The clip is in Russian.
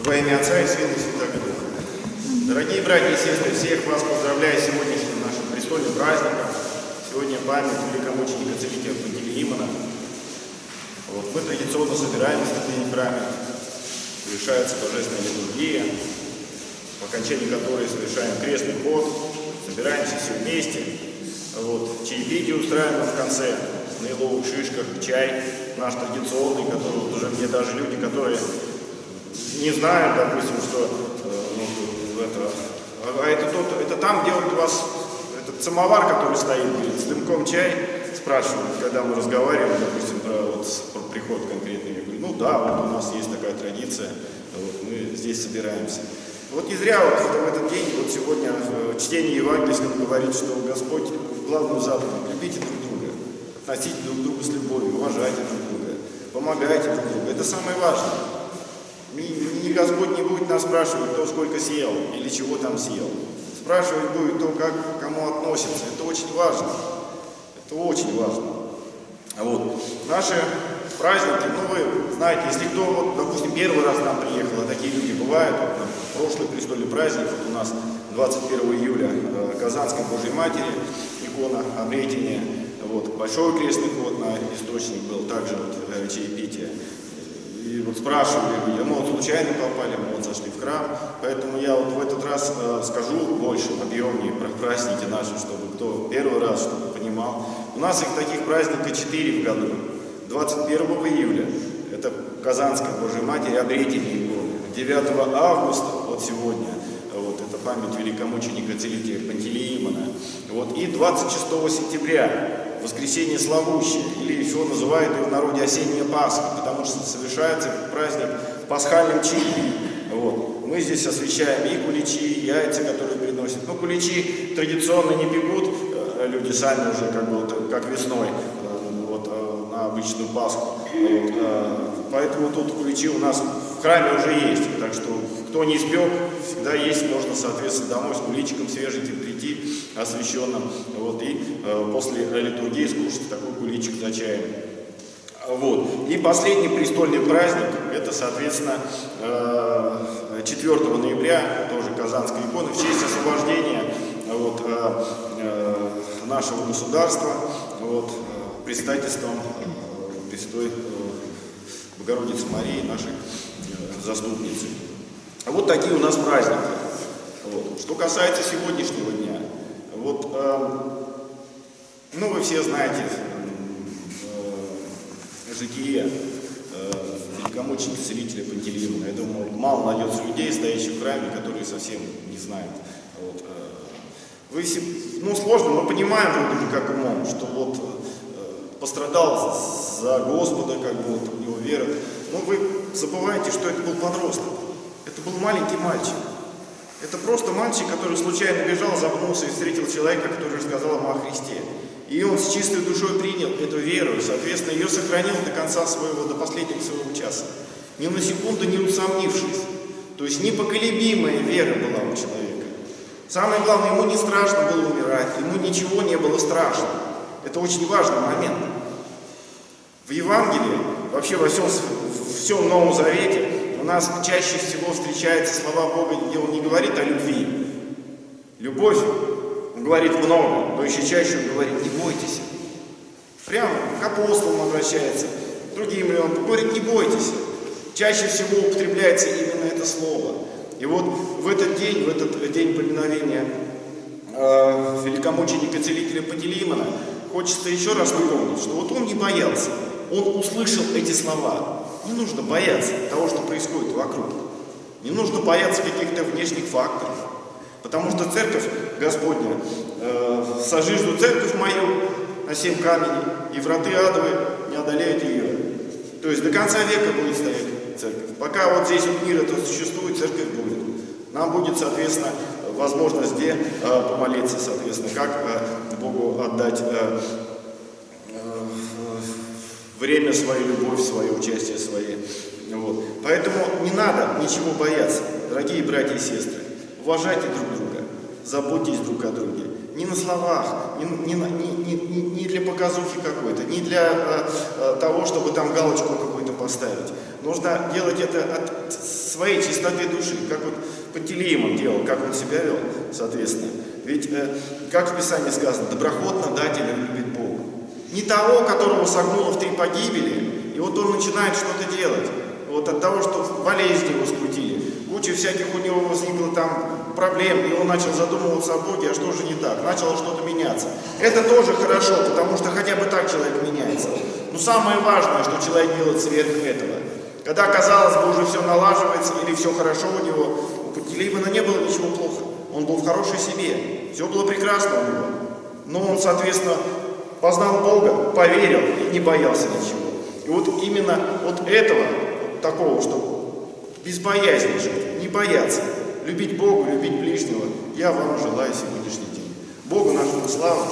Во имя Отца и Сына и Святого Духа. Дорогие братья и сестры, всех вас поздравляю с сегодняшним нашим престольным праздником. Сегодня память великомученика целителя Пантелеимона. Вот, мы традиционно собираемся в день храме, совершается божественная литургия, по окончании которой совершаем крестный ход, собираемся все вместе. Вот, чаепитие устраиваем в конце, на еловых шишках, чай наш традиционный, который вот уже мне даже люди, которые не знают, допустим, что э, ну, это, а это, тот, это там, у вас этот самовар, который стоит перед с дымком чай, спрашивают, когда мы разговариваем, допустим, про, вот, про приход конкретный, я говорю, ну да, вот у нас есть такая традиция, вот, мы здесь собираемся. Вот не зря вот в этот день, вот сегодня в чтении Евангельском говорит, что Господь главную заповедь, любите друг друга, относите друг к другу с любовью, уважайте друг друга, помогайте друг другу, это самое важное. Господь не будет нас спрашивать, кто сколько съел или чего там съел. Спрашивать будет то, как к кому относится. Это очень важно. Это очень важно. Вот. Наши праздники, ну вы знаете, если кто, вот, допустим, первый раз нам приехал, а такие люди бывают, вот, прошлый престольный праздник, вот у нас 21 июля э, Казанской Божьей Матери, икона обретения, вот, большой крестный ход на источник был, также вот, э, чаепитие. Вот спрашивали люди, мы вот случайно попали, мы вот зашли в храм, поэтому я вот в этот раз э, скажу больше, объемнее про праздники наши, чтобы кто первый раз, чтобы понимал. У нас их таких праздников 4 в году. 21 июля, это Казанская Божьей Матери, обретение иконы. 9 августа, вот сегодня, вот это память великомученика целителя Пантелеимона. Вот, и 26 сентября, воскресенье славущее, или еще называют его в народе осенняя Пасха, потому что совершается этот праздник в пасхальном чине. Вот. Мы здесь освещаем и куличи, и яйца, которые приносят. Ну, куличи традиционно не пекут, э, люди сами уже как бы как весной, э, вот, э, на обычную Пасху. Вот, поэтому тут куличи у нас в храме уже есть, так что кто не испек, всегда есть, можно, соответственно, домой с куличиком свеженьким прийти, освященным, вот, и э, после литургии скушать такой куличик за чаем. Вот. И последний престольный праздник, это, соответственно, 4 э, ноября, тоже Казанская икона, в честь освобождения вот, э, нашего государства вот, предстательством Престой Богородицы Марии, нашей заступницы. Вот такие у нас праздники. Вот. Что касается сегодняшнего дня, вот, э, ну вы все знаете э, житие э, великомученика целителя Пантелеимона. Я думаю, мало найдется людей, стоящих в храме, которые совсем не знают. Вот, э, вы ну сложно, мы понимаем вроде как умом, что вот э, пострадал за Господа, как бы у него вера. Но вы забываете, что это был подросток. Это был маленький мальчик. Это просто мальчик, который случайно бежал, запнулся и встретил человека, который рассказал ему о Христе. И он с чистой душой принял эту веру, и, соответственно, ее сохранил до конца своего, до последнего своего часа. Ни на секунду не усомнившись. То есть непоколебимая вера была у человека. Самое главное, ему не страшно было умирать, ему ничего не было страшно. Это очень важный момент. В Евангелии, вообще во всем, во всем Новом Завете, у нас чаще всего встречаются слова Бога, где Он не говорит о любви. Любовь, Он говорит много, но еще чаще Он говорит, не бойтесь. Прямо к апостолам обращается, другим Он говорит, не бойтесь. Чаще всего употребляется именно это слово. И вот в этот день, в этот день поминовения э, великомученика целителя Пантелеймона, хочется еще раз напомнить, что вот он не боялся, он услышал эти слова. Не нужно бояться того, что происходит вокруг. Не нужно бояться каких-то внешних факторов. Потому что церковь Господня, э, сожижду церковь мою на семь камней, и враты адовы не одолеют ее. То есть до конца века будет стоять церковь. Пока вот здесь вот мир это существует, церковь будет. Нам будет, соответственно, возможность где э, помолиться, соответственно, как э, Богу отдать э, время свою, любовь свою, участие свое. Вот. Поэтому не надо ничего бояться, дорогие братья и сестры. Уважайте друг друга, заботьтесь друг о друге. Не на словах, не, не, не, не, не- для показухи какой-то, не для э, э, того, чтобы там галочку какую-то поставить. Нужно делать это от своей чистоты души, как вот Пантелеимон делал, как он себя вел, соответственно. Ведь, э, как в Писании сказано, доброхотно дателя любит Бог. Не того, которого согнуло в три погибели, и вот он начинает что-то делать. Вот от того, что болезни его скрутили, куча всяких у него возникло там проблем, и он начал задумываться о Боге, а что же не так? Начало что-то меняться. Это тоже хорошо, потому что хотя бы так человек меняется. Но самое важное, что человек делает сверх этого. Когда, казалось бы, уже все налаживается или все хорошо у него, у Пантелеймона не было ничего плохо. Он был в хорошей себе. Все было прекрасно у него. Но он, соответственно, познал Бога, поверил и не боялся ничего. И вот именно от этого, вот такого, что без жить, не бояться, любить Бога, любить ближнего, я вам желаю сегодняшний день. Богу нашему славу.